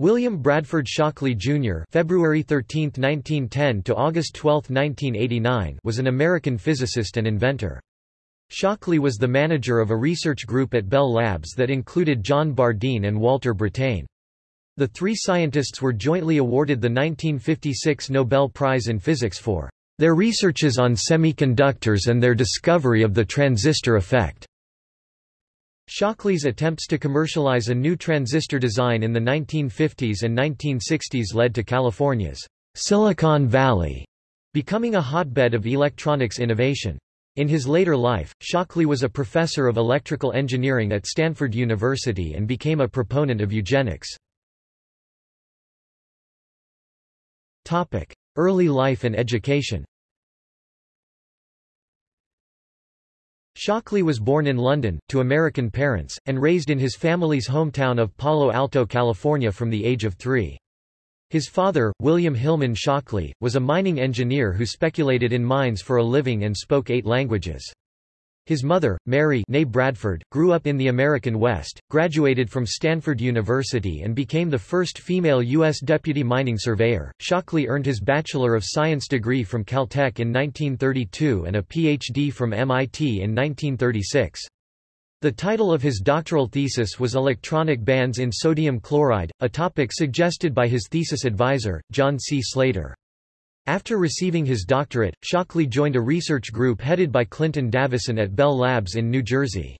William Bradford Shockley Jr. (February 13, 1910 to August 12, 1989) was an American physicist and inventor. Shockley was the manager of a research group at Bell Labs that included John Bardeen and Walter Brattain. The three scientists were jointly awarded the 1956 Nobel Prize in Physics for their researches on semiconductors and their discovery of the transistor effect. Shockley's attempts to commercialize a new transistor design in the 1950s and 1960s led to California's Silicon Valley becoming a hotbed of electronics innovation. In his later life, Shockley was a professor of electrical engineering at Stanford University and became a proponent of eugenics. Early life and education Shockley was born in London, to American parents, and raised in his family's hometown of Palo Alto, California from the age of three. His father, William Hillman Shockley, was a mining engineer who speculated in mines for a living and spoke eight languages. His mother, Mary Bradford, grew up in the American West, graduated from Stanford University and became the first female U.S. deputy mining surveyor. Shockley earned his Bachelor of Science degree from Caltech in 1932 and a Ph.D. from MIT in 1936. The title of his doctoral thesis was Electronic Bands in Sodium Chloride, a topic suggested by his thesis advisor, John C. Slater. After receiving his doctorate, Shockley joined a research group headed by Clinton Davisson at Bell Labs in New Jersey.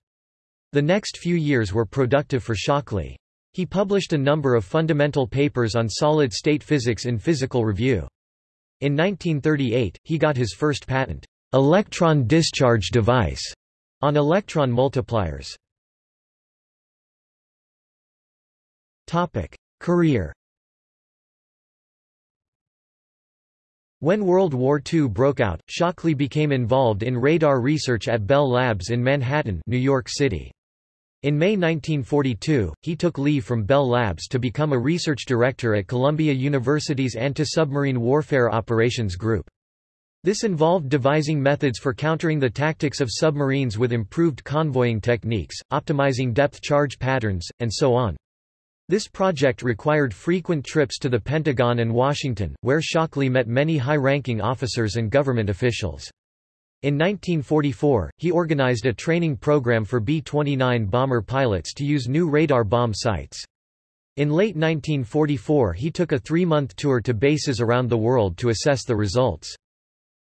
The next few years were productive for Shockley. He published a number of fundamental papers on solid-state physics in Physical Review. In 1938, he got his first patent, electron discharge device, on electron multipliers. Topic. Career When World War II broke out, Shockley became involved in radar research at Bell Labs in Manhattan, New York City. In May 1942, he took leave from Bell Labs to become a research director at Columbia University's Anti-Submarine Warfare Operations Group. This involved devising methods for countering the tactics of submarines with improved convoying techniques, optimizing depth charge patterns, and so on. This project required frequent trips to the Pentagon and Washington, where Shockley met many high-ranking officers and government officials. In 1944, he organized a training program for B-29 bomber pilots to use new radar bomb sights. In late 1944 he took a three-month tour to bases around the world to assess the results.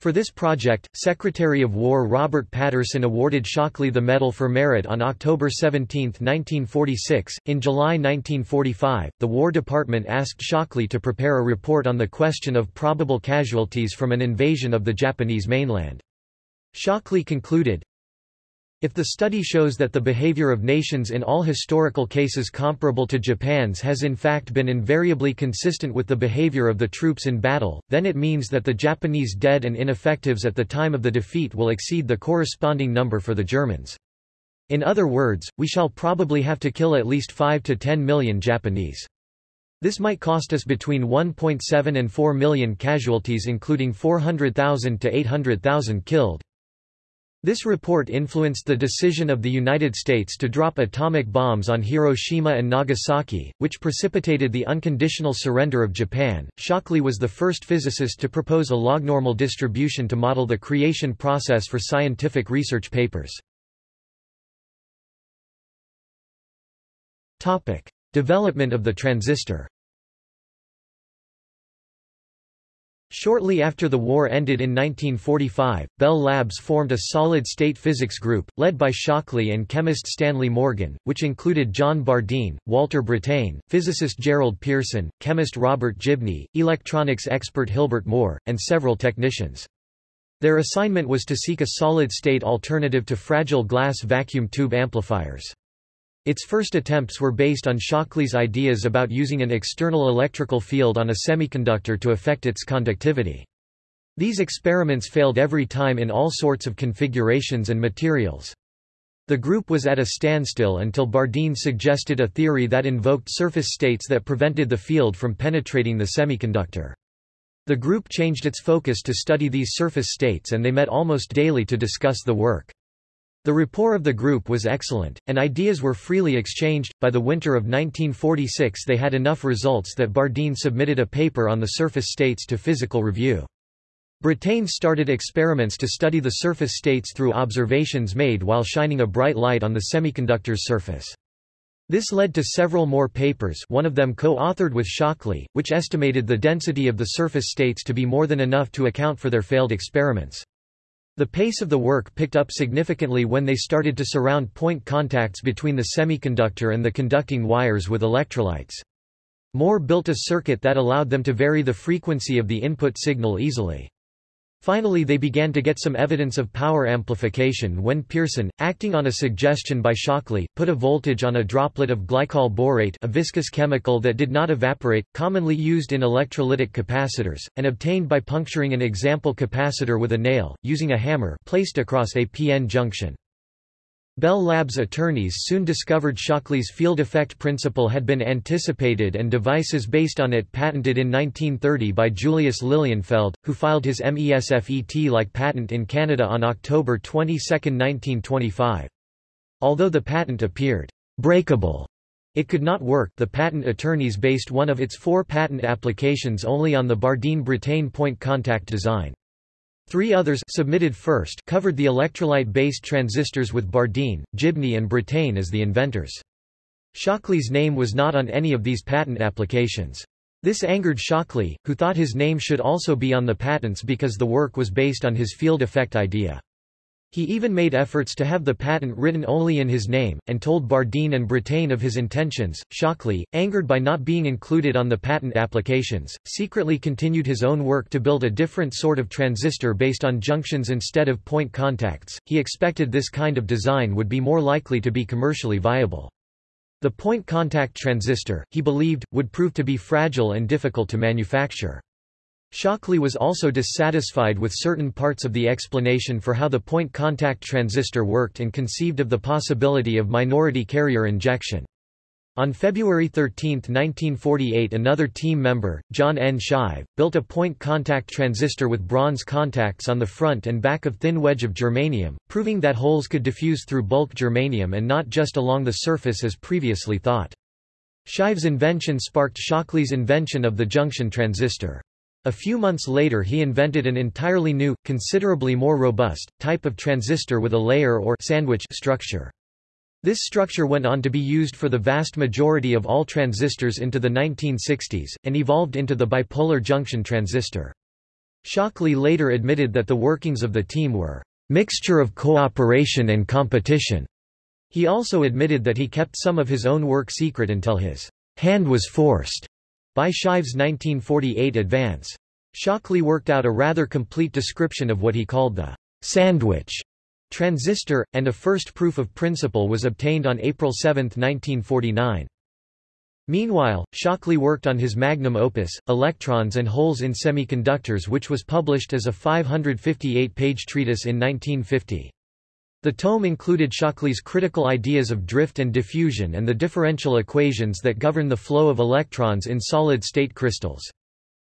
For this project, Secretary of War Robert Patterson awarded Shockley the Medal for Merit on October 17, 1946. In July 1945, the War Department asked Shockley to prepare a report on the question of probable casualties from an invasion of the Japanese mainland. Shockley concluded, if the study shows that the behavior of nations in all historical cases comparable to Japan's has in fact been invariably consistent with the behavior of the troops in battle, then it means that the Japanese dead and ineffectives at the time of the defeat will exceed the corresponding number for the Germans. In other words, we shall probably have to kill at least 5 to 10 million Japanese. This might cost us between 1.7 and 4 million casualties including 400,000 to 800,000 killed. This report influenced the decision of the United States to drop atomic bombs on Hiroshima and Nagasaki, which precipitated the unconditional surrender of Japan. Shockley was the first physicist to propose a lognormal distribution to model the creation process for scientific research papers. Topic: Development of the transistor. Shortly after the war ended in 1945, Bell Labs formed a solid-state physics group, led by Shockley and chemist Stanley Morgan, which included John Bardeen, Walter Brattain, physicist Gerald Pearson, chemist Robert Gibney, electronics expert Hilbert Moore, and several technicians. Their assignment was to seek a solid-state alternative to fragile glass vacuum tube amplifiers. Its first attempts were based on Shockley's ideas about using an external electrical field on a semiconductor to affect its conductivity. These experiments failed every time in all sorts of configurations and materials. The group was at a standstill until Bardeen suggested a theory that invoked surface states that prevented the field from penetrating the semiconductor. The group changed its focus to study these surface states and they met almost daily to discuss the work. The rapport of the group was excellent, and ideas were freely exchanged. By the winter of 1946, they had enough results that Bardeen submitted a paper on the surface states to physical review. Brattain started experiments to study the surface states through observations made while shining a bright light on the semiconductor's surface. This led to several more papers one of them co-authored with Shockley, which estimated the density of the surface states to be more than enough to account for their failed experiments. The pace of the work picked up significantly when they started to surround point contacts between the semiconductor and the conducting wires with electrolytes. Moore built a circuit that allowed them to vary the frequency of the input signal easily. Finally they began to get some evidence of power amplification when Pearson, acting on a suggestion by Shockley, put a voltage on a droplet of glycol borate a viscous chemical that did not evaporate, commonly used in electrolytic capacitors, and obtained by puncturing an example capacitor with a nail, using a hammer placed across a PN junction. Bell Labs attorneys soon discovered Shockley's field effect principle had been anticipated and devices based on it patented in 1930 by Julius Lilienfeld, who filed his MESFET-like patent in Canada on October 22, 1925. Although the patent appeared breakable, it could not work the patent attorneys based one of its four patent applications only on the Bardeen-Brattain point contact design. Three others submitted first covered the electrolyte-based transistors with Bardeen, Gibney and Brattain as the inventors. Shockley's name was not on any of these patent applications. This angered Shockley, who thought his name should also be on the patents because the work was based on his field effect idea. He even made efforts to have the patent written only in his name, and told Bardeen and Brattain of his intentions. Shockley, angered by not being included on the patent applications, secretly continued his own work to build a different sort of transistor based on junctions instead of point contacts. He expected this kind of design would be more likely to be commercially viable. The point contact transistor, he believed, would prove to be fragile and difficult to manufacture. Shockley was also dissatisfied with certain parts of the explanation for how the point contact transistor worked and conceived of the possibility of minority carrier injection. On February 13, 1948 another team member, John N. Shive, built a point contact transistor with bronze contacts on the front and back of thin wedge of germanium, proving that holes could diffuse through bulk germanium and not just along the surface as previously thought. Shive's invention sparked Shockley's invention of the junction transistor. A few months later he invented an entirely new, considerably more robust, type of transistor with a layer or sandwich structure. This structure went on to be used for the vast majority of all transistors into the 1960s, and evolved into the bipolar junction transistor. Shockley later admitted that the workings of the team were mixture of cooperation and competition. He also admitted that he kept some of his own work secret until his hand was forced by Shive's 1948 advance. Shockley worked out a rather complete description of what he called the sandwich transistor, and a first proof of principle was obtained on April 7, 1949. Meanwhile, Shockley worked on his magnum opus, Electrons and Holes in Semiconductors which was published as a 558-page treatise in 1950. The tome included Shockley's critical ideas of drift and diffusion and the differential equations that govern the flow of electrons in solid-state crystals.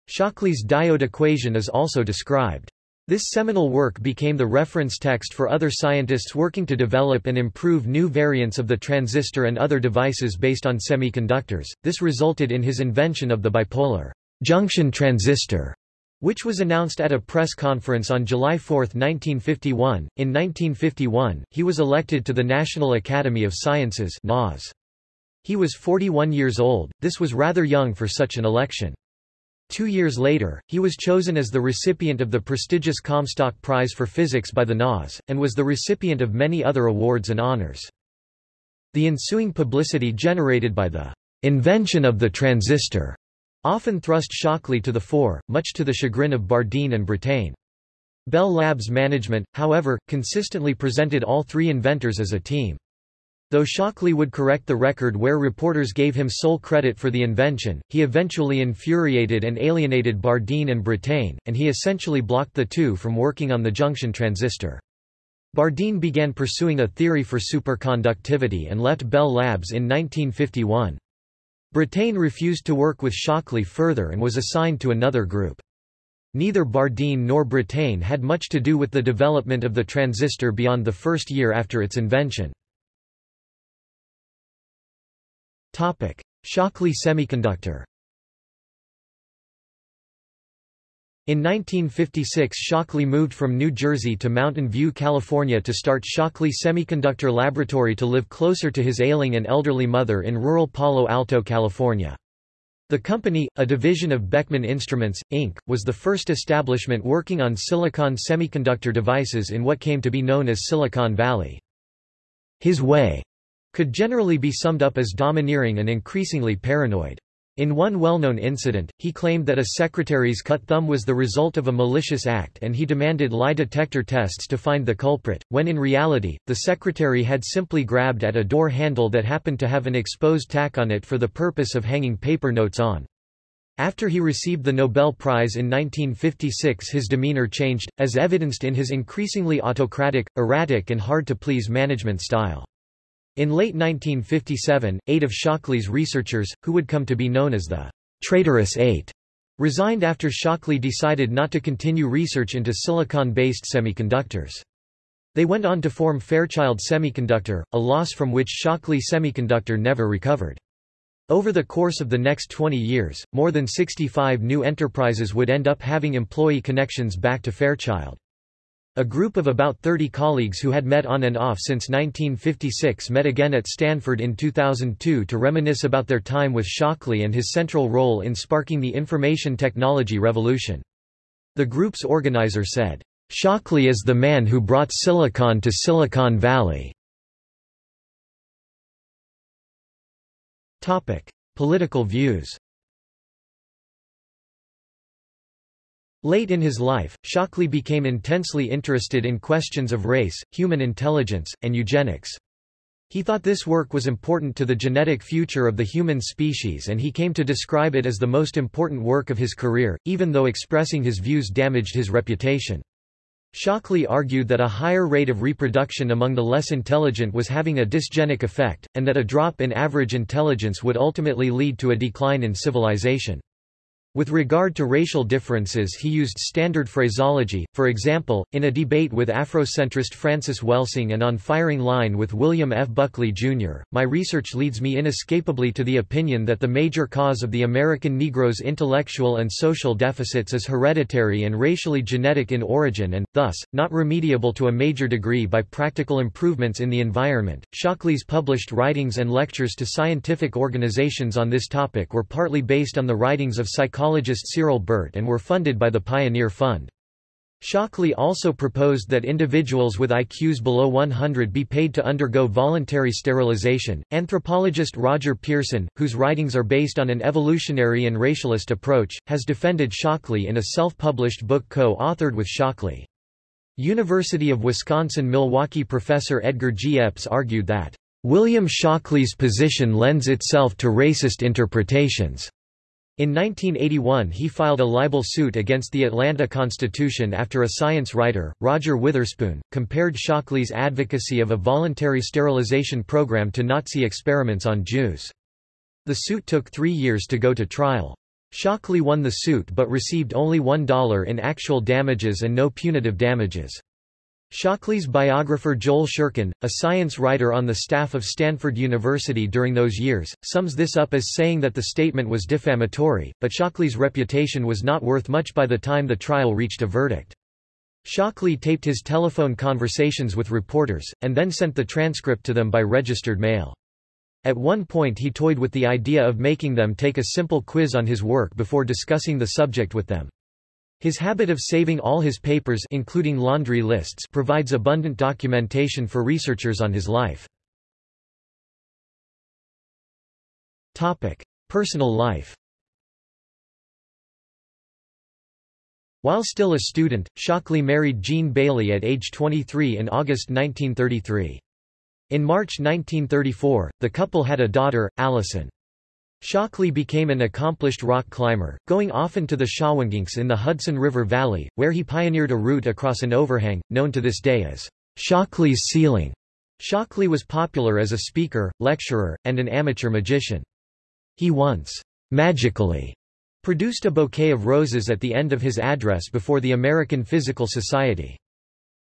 Shockley's diode equation is also described. This seminal work became the reference text for other scientists working to develop and improve new variants of the transistor and other devices based on semiconductors. This resulted in his invention of the bipolar junction transistor which was announced at a press conference on July 4, 1951. In 1951, he was elected to the National Academy of Sciences (NAS). He was 41 years old. This was rather young for such an election. Two years later, he was chosen as the recipient of the prestigious Comstock Prize for Physics by the NAS, and was the recipient of many other awards and honors. The ensuing publicity generated by the invention of the transistor often thrust Shockley to the fore, much to the chagrin of Bardeen and Brattain. Bell Labs management, however, consistently presented all three inventors as a team. Though Shockley would correct the record where reporters gave him sole credit for the invention, he eventually infuriated and alienated Bardeen and Brattain, and he essentially blocked the two from working on the junction transistor. Bardeen began pursuing a theory for superconductivity and left Bell Labs in 1951. Brattain refused to work with Shockley further and was assigned to another group. neither Bardeen nor Brattain had much to do with the development of the transistor beyond the first year after its invention. Shockley semiconductor In 1956 Shockley moved from New Jersey to Mountain View, California to start Shockley Semiconductor Laboratory to live closer to his ailing and elderly mother in rural Palo Alto, California. The company, a division of Beckman Instruments, Inc., was the first establishment working on silicon semiconductor devices in what came to be known as Silicon Valley. His way could generally be summed up as domineering and increasingly paranoid. In one well-known incident, he claimed that a secretary's cut thumb was the result of a malicious act and he demanded lie detector tests to find the culprit, when in reality, the secretary had simply grabbed at a door handle that happened to have an exposed tack on it for the purpose of hanging paper notes on. After he received the Nobel Prize in 1956 his demeanor changed, as evidenced in his increasingly autocratic, erratic and hard-to-please management style. In late 1957, eight of Shockley's researchers, who would come to be known as the Traitorous Eight, resigned after Shockley decided not to continue research into silicon-based semiconductors. They went on to form Fairchild Semiconductor, a loss from which Shockley Semiconductor never recovered. Over the course of the next 20 years, more than 65 new enterprises would end up having employee connections back to Fairchild. A group of about 30 colleagues who had met on and off since 1956 met again at Stanford in 2002 to reminisce about their time with Shockley and his central role in sparking the information technology revolution. The group's organizer said, Shockley is the man who brought silicon to Silicon Valley. Topic. Political views Late in his life, Shockley became intensely interested in questions of race, human intelligence, and eugenics. He thought this work was important to the genetic future of the human species and he came to describe it as the most important work of his career, even though expressing his views damaged his reputation. Shockley argued that a higher rate of reproduction among the less intelligent was having a dysgenic effect, and that a drop in average intelligence would ultimately lead to a decline in civilization. With regard to racial differences he used standard phraseology, for example, in a debate with Afrocentrist Frances Welsing and on firing line with William F. Buckley, Jr., my research leads me inescapably to the opinion that the major cause of the American Negro's intellectual and social deficits is hereditary and racially genetic in origin and, thus, not remediable to a major degree by practical improvements in the environment. Shockley's published writings and lectures to scientific organizations on this topic were partly based on the writings of psychologists psychologist Cyril Burt and were funded by the Pioneer Fund. Shockley also proposed that individuals with IQs below 100 be paid to undergo voluntary sterilization. Anthropologist Roger Pearson, whose writings are based on an evolutionary and racialist approach, has defended Shockley in a self-published book co-authored with Shockley. University of Wisconsin-Milwaukee professor Edgar G. Epps argued that, "...William Shockley's position lends itself to racist interpretations." In 1981 he filed a libel suit against the Atlanta Constitution after a science writer, Roger Witherspoon, compared Shockley's advocacy of a voluntary sterilization program to Nazi experiments on Jews. The suit took three years to go to trial. Shockley won the suit but received only $1 in actual damages and no punitive damages. Shockley's biographer Joel Shurkin, a science writer on the staff of Stanford University during those years, sums this up as saying that the statement was defamatory, but Shockley's reputation was not worth much by the time the trial reached a verdict. Shockley taped his telephone conversations with reporters, and then sent the transcript to them by registered mail. At one point he toyed with the idea of making them take a simple quiz on his work before discussing the subject with them. His habit of saving all his papers including laundry lists provides abundant documentation for researchers on his life. Topic: Personal life. While still a student, Shockley married Jean Bailey at age 23 in August 1933. In March 1934, the couple had a daughter, Allison. Shockley became an accomplished rock climber, going often to the Shawangunks in the Hudson River Valley, where he pioneered a route across an overhang, known to this day as Shockley's Ceiling. Shockley was popular as a speaker, lecturer, and an amateur magician. He once magically produced a bouquet of roses at the end of his address before the American Physical Society.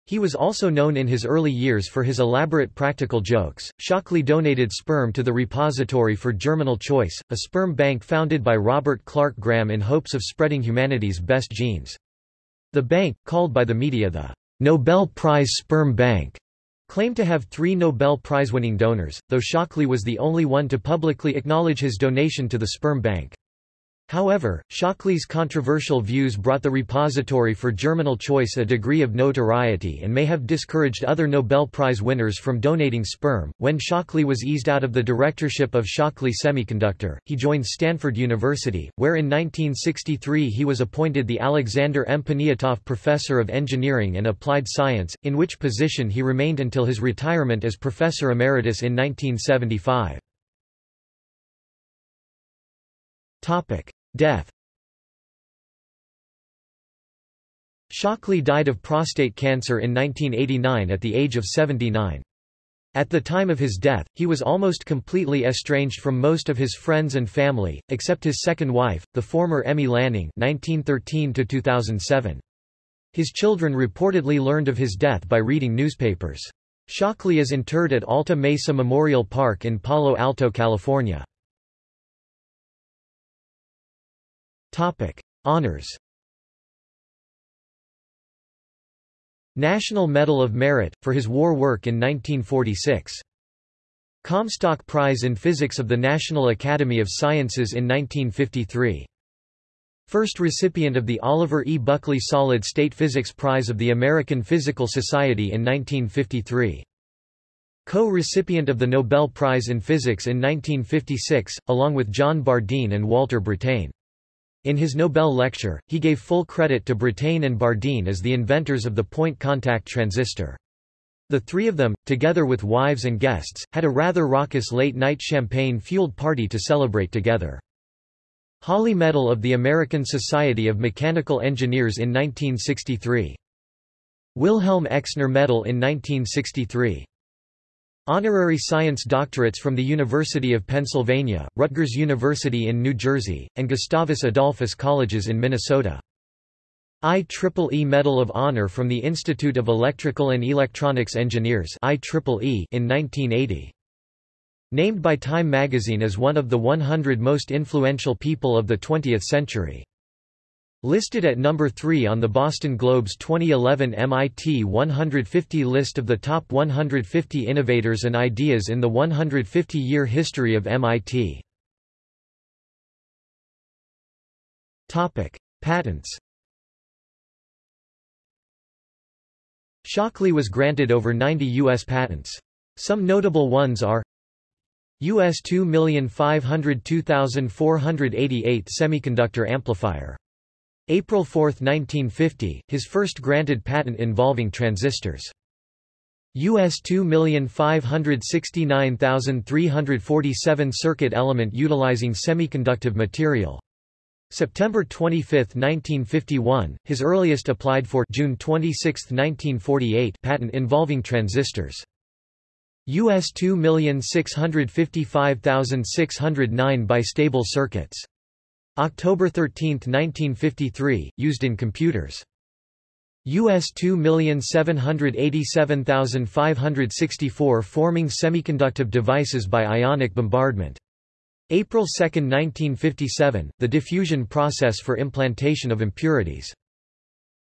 He was also known in his early years for his elaborate practical jokes. Shockley donated sperm to the Repository for Germinal Choice, a sperm bank founded by Robert Clark Graham in hopes of spreading humanity's best genes. The bank, called by the media the Nobel Prize Sperm Bank, claimed to have three Nobel Prize-winning donors, though Shockley was the only one to publicly acknowledge his donation to the sperm bank. However, Shockley's controversial views brought the repository for germinal choice a degree of notoriety and may have discouraged other Nobel Prize winners from donating sperm. When Shockley was eased out of the directorship of Shockley Semiconductor, he joined Stanford University, where in 1963 he was appointed the Alexander M. Poniatoff Professor of Engineering and Applied Science, in which position he remained until his retirement as Professor Emeritus in 1975. Topic. Death Shockley died of prostate cancer in 1989 at the age of 79. At the time of his death, he was almost completely estranged from most of his friends and family, except his second wife, the former Emmy Lanning (1913–2007). His children reportedly learned of his death by reading newspapers. Shockley is interred at Alta Mesa Memorial Park in Palo Alto, California. Honors. National Medal of Merit for his war work in 1946. Comstock Prize in Physics of the National Academy of Sciences in 1953. First recipient of the Oliver E. Buckley Solid State Physics Prize of the American Physical Society in 1953. Co-recipient of the Nobel Prize in Physics in 1956, along with John Bardeen and Walter Brattain. In his Nobel lecture, he gave full credit to Brattain and Bardeen as the inventors of the point-contact transistor. The three of them, together with wives and guests, had a rather raucous late-night champagne-fueled party to celebrate together. Holley Medal of the American Society of Mechanical Engineers in 1963. Wilhelm Exner Medal in 1963. Honorary science doctorates from the University of Pennsylvania, Rutgers University in New Jersey, and Gustavus Adolphus Colleges in Minnesota. IEEE Medal of Honor from the Institute of Electrical and Electronics Engineers IEEE in 1980. Named by Time magazine as one of the 100 most influential people of the 20th century. Listed at number 3 on the Boston Globe's 2011 MIT 150 list of the top 150 innovators and ideas in the 150-year history of MIT. Topic: Patents. Shockley was granted over 90 U.S. patents. Some notable ones are US 2502488 semiconductor amplifier April 4, 1950, his first granted patent involving transistors. US 2569347 circuit element utilizing semiconductive material. September 25, 1951, his earliest applied for June 26, 1948 patent involving transistors. US 2655609 bistable circuits. October 13, 1953, used in computers. US 2787564 forming semiconductive devices by ionic bombardment. April 2, 1957, the diffusion process for implantation of impurities.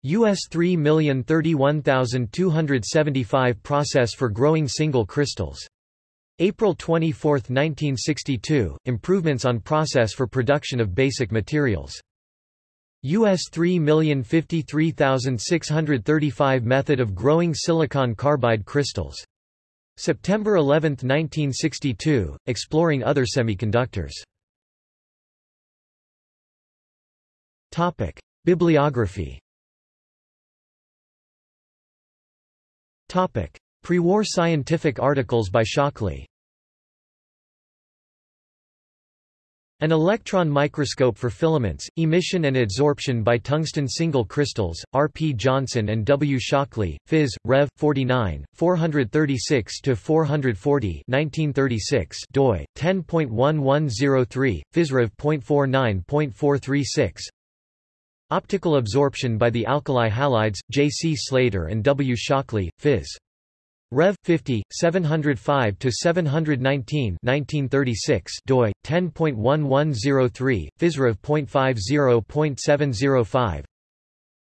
US 3031275 process for growing single crystals. April 24, 1962, improvements on process for production of basic materials. US 3053635 method of growing silicon carbide crystals. September 11, 1962, exploring other semiconductors. Topic: Bibliography. Topic: Pre-war scientific articles by Shockley An electron microscope for filaments, emission and adsorption by tungsten single crystals, R. P. Johnson and W. Shockley, Phys. Rev. 49, 436-440 1936 doi, 10.1103, physrev.49.436 Optical absorption by the alkali halides, J. C. Slater and W. Shockley, Phys. Rev. 50, 705 to 719, 1936. DOI 10.1103, physrev.50.705.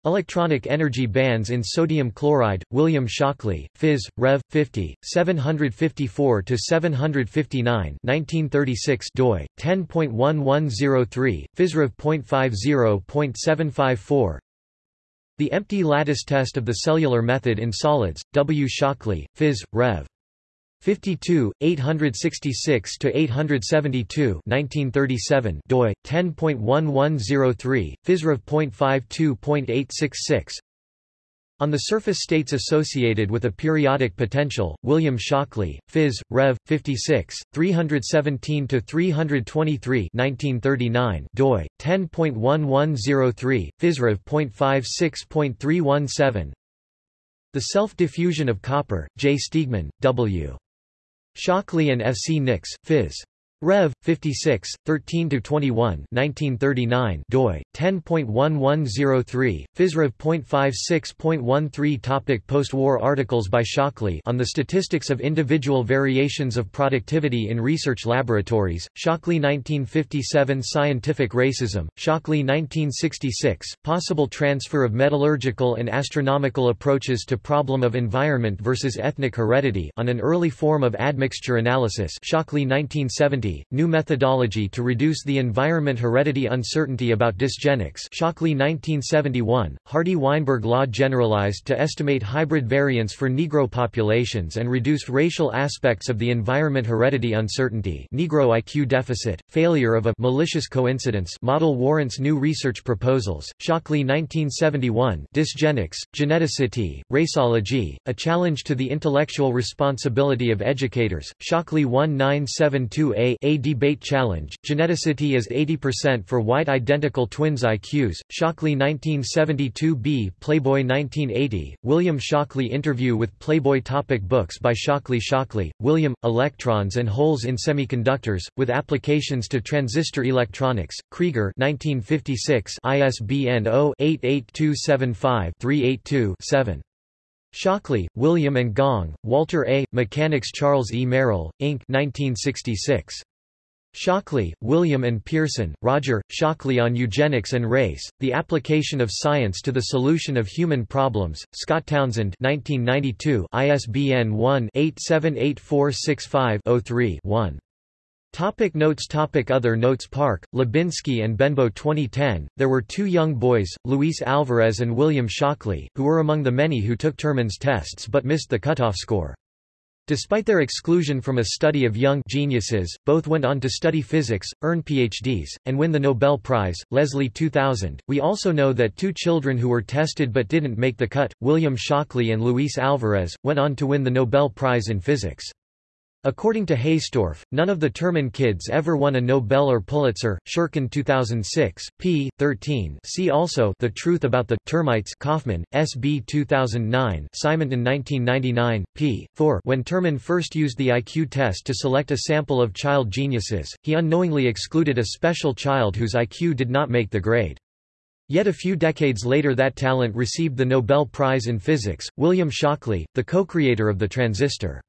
Electronic energy bands in sodium chloride, William Shockley, Phys. Rev. 50, 754 to 759, 1936. DOI 10.1103, physrev.50.754. The empty lattice test of the cellular method in solids, W. Shockley, Phys. Rev. 52, 866 to 872, 1937. DOI 10.1103, physrev.52.866. On the surface states associated with a periodic potential, William Shockley, Phys. Rev. 56, 317-323 1939 doi, 10.1103, physrev.56.317 The self-diffusion of copper, J. Steigman, W. Shockley and F. C. Nix, Phys. Rev. 56, 13-21 1939 doi, 10.1103, physrev.56.13 Topic Post-war articles by Shockley on the statistics of individual variations of productivity in research laboratories, Shockley 1957 Scientific racism, Shockley 1966, Possible transfer of metallurgical and astronomical approaches to problem of environment versus ethnic heredity on an early form of admixture analysis Shockley 1970 New Methodology to Reduce the Environment Heredity Uncertainty about Dysgenics Shockley 1971, Hardy-Weinberg Law Generalized to estimate hybrid variants for Negro populations and reduce racial aspects of the environment heredity uncertainty Negro IQ deficit, failure of a malicious coincidence model warrants new research proposals, Shockley 1971 Dysgenics, Geneticity, Raceology, A Challenge to the Intellectual Responsibility of Educators, Shockley 1972a a Debate Challenge, Geneticity is 80% for white identical twins IQs, Shockley 1972b Playboy 1980, William Shockley Interview with Playboy Topic Books by Shockley Shockley, William, Electrons and Holes in Semiconductors, with Applications to Transistor Electronics, Krieger 1956 ISBN 0-88275-382-7. Shockley, William and Gong, Walter A., Mechanics Charles E. Merrill, Inc. 1966. Shockley, William and Pearson, Roger, Shockley on Eugenics and Race, The Application of Science to the Solution of Human Problems, Scott Townsend 1992, ISBN 1-878465-03-1. Topic notes Topic Other notes Park, Lubinski and Benbow 2010, there were two young boys, Luis Alvarez and William Shockley, who were among the many who took Terman's tests but missed the cutoff score. Despite their exclusion from a study of young geniuses, both went on to study physics, earn PhDs, and win the Nobel Prize. Leslie 2000. We also know that two children who were tested but didn't make the cut, William Shockley and Luis Alvarez, went on to win the Nobel Prize in Physics. According to Hastorf, none of the Terman kids ever won a Nobel or Pulitzer. Shurkin 2006, p. 13. See also The Truth About the Termites. Kaufman, S.B. 2009. Simonton 1999, p. 4. When Terman first used the IQ test to select a sample of child geniuses, he unknowingly excluded a special child whose IQ did not make the grade. Yet a few decades later that talent received the Nobel Prize in Physics. William Shockley, the co-creator of the transistor.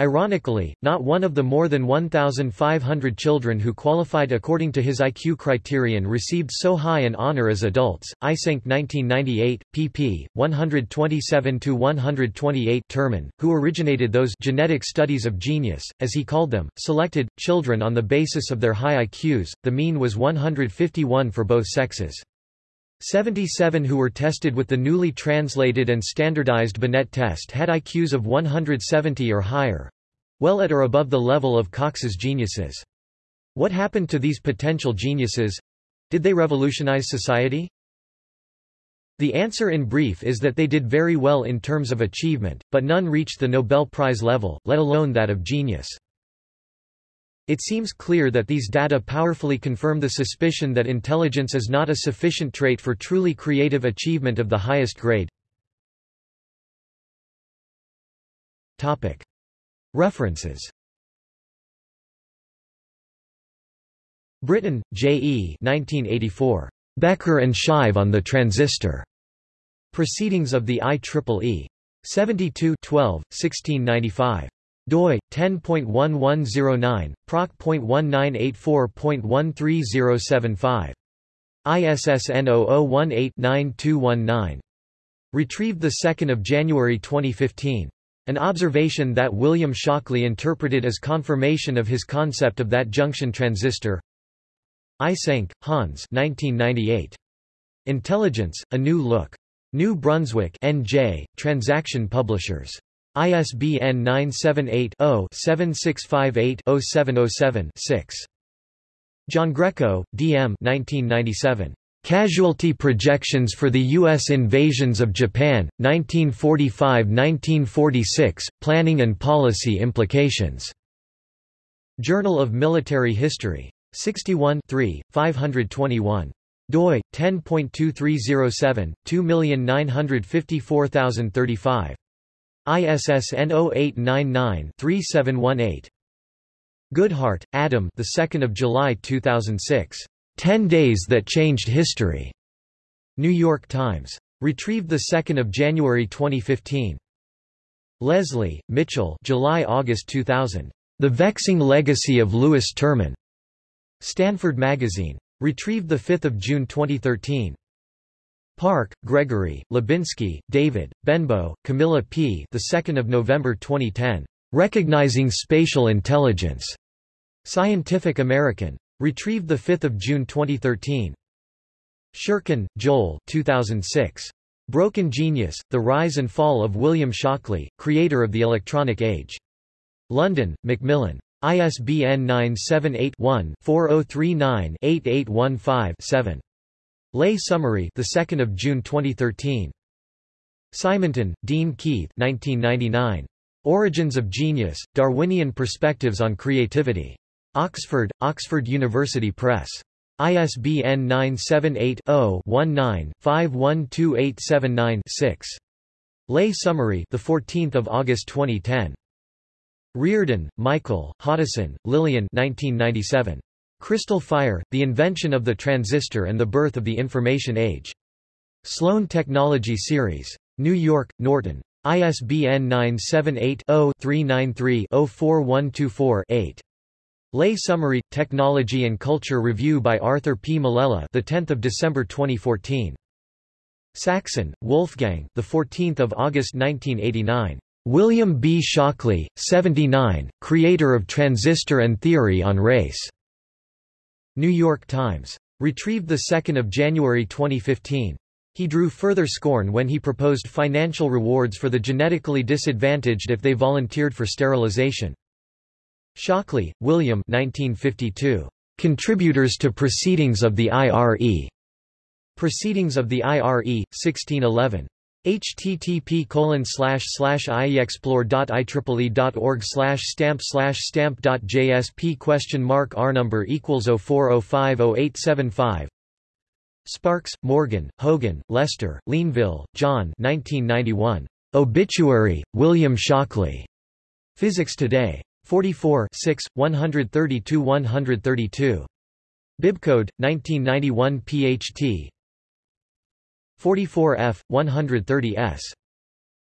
Ironically, not one of the more than 1,500 children who qualified according to his IQ criterion received so high an honor as adults. Eysenck 1998, pp. 127-128 Terman, who originated those genetic studies of genius, as he called them, selected, children on the basis of their high IQs, the mean was 151 for both sexes. 77 who were tested with the newly translated and standardized Binet test had IQs of 170 or higher—well at or above the level of Cox's geniuses. What happened to these potential geniuses? Did they revolutionize society? The answer in brief is that they did very well in terms of achievement, but none reached the Nobel Prize level, let alone that of genius. It seems clear that these data powerfully confirm the suspicion that intelligence is not a sufficient trait for truly creative achievement of the highest grade. References Brittain, J. E. 1984. Becker and Shive on the Transistor. Proceedings of the IEEE. 72 12, 1695 doi 10.1109 proc.1984.13075 ISSN 0018-9219 retrieved 2 January 2015 an observation that William Shockley interpreted as confirmation of his concept of that junction transistor Eysenck, Hans 1998. Intelligence, A New Look. New Brunswick NJ, Transaction Publishers. ISBN 978-0-7658-0707-6. Giangreco, D. M. 1997. Casualty Projections for the U.S. Invasions of Japan, 1945–1946, Planning and Policy Implications. Journal of Military History. 61 3, 521 doi 10.2307 2954035 ISSN 0899-3718 Goodheart, Adam the 2nd of July 2006 10 Days That Changed History. New York Times. Retrieved the 2nd of January 2015 Leslie, Mitchell July August 2000 The Vexing Legacy of Lewis Terman. Stanford Magazine. Retrieved 5 June 2013. Park, Gregory, Lubinski, David, Benbow, Camilla P. The 2nd of November 2010. Recognizing Spatial Intelligence. Scientific American. Retrieved 5 June 2013. Shurkin, Joel 2006. Broken Genius, The Rise and Fall of William Shockley, Creator of the Electronic Age. London, Macmillan. ISBN 978-1-4039-8815-7. Lay Summary, the 2nd of June 2013. Simonton, Dean Keith, 1999. Origins of Genius: Darwinian Perspectives on Creativity. Oxford, Oxford University Press. ISBN 978 0 19 512879 6. Lay Summary, the 14th of August 2010. Riordan, Michael, Hoddeson, Lillian 1997. Crystal Fire, The Invention of the Transistor and the Birth of the Information Age. Sloan Technology Series. New York, Norton. ISBN 978-0-393-04124-8. Lay Summary, Technology and Culture Review by Arthur P. Molella the 10th of December 2014. Saxon, Wolfgang the 14th of August 1989. William B. Shockley, 79, creator of Transistor and Theory on Race. New York Times. Retrieved 2 January 2015. He drew further scorn when he proposed financial rewards for the genetically disadvantaged if they volunteered for sterilization. Shockley, William 1952. Contributors to Proceedings of the IRE. Proceedings of the IRE, 1611 http colon slash slash ieexplore.ieee.org slash stamp slash question mark r number equals 04050875 Sparks, Morgan, Hogan, Lester, Linvill, John 1991. Obituary, William Shockley. Physics Today. 44 6, 132-132. Bibcode, 1991 PHT 44F, 130S.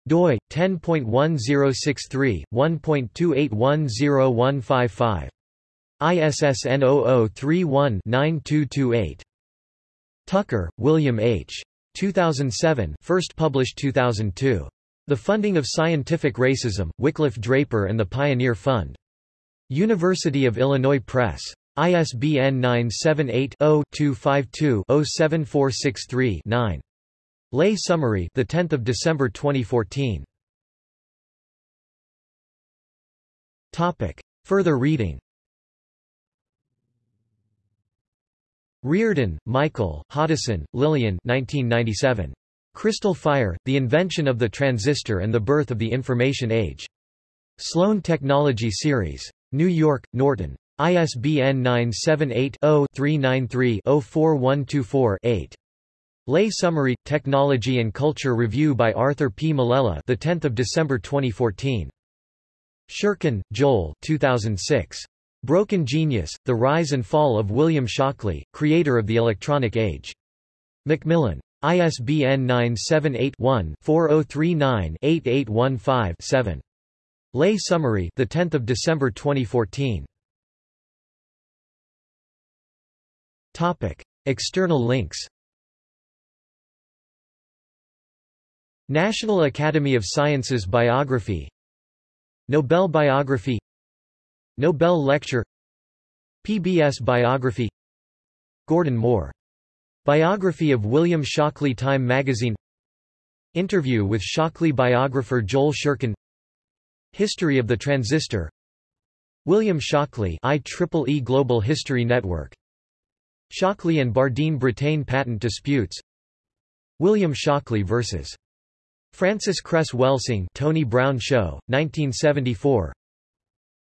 doi, 10.1063, 1.28101155. ISSN 0031-9228. Tucker, William H. 2007 first published 2002. The Funding of Scientific Racism, Wickliffe Draper and the Pioneer Fund. University of Illinois Press. ISBN 978 0 252 07463 9. Lay Summary, the 10th of December 2014. Topic. Further reading. Riordan, Michael, Hoddeson, Lillian 1997. Crystal Fire, The Invention of the Transistor and the Birth of the Information Age. Sloan Technology Series. New York, Norton. ISBN 978-0-393-04124-8. Lay Summary – Technology and Culture Review by Arthur P. Molella the 10th of December 2014. Shurkin, Joel 2006. Broken Genius, The Rise and Fall of William Shockley, Creator of the Electronic Age. Macmillan. ISBN 978-1-4039-8815-7. Lay Summary the 10th of December 2014. Topic: External links. National Academy of Sciences Biography Nobel Biography Nobel Lecture PBS Biography Gordon Moore. Biography of William Shockley Time Magazine Interview with Shockley biographer Joel Shurkin History of the Transistor William Shockley IEEE Global History Network Shockley and Bardeen Brattain patent disputes William Shockley vs. Frances Cress Welsing Tony Brown Show, 1974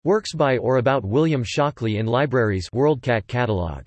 Works by or about William Shockley in libraries WorldCat catalog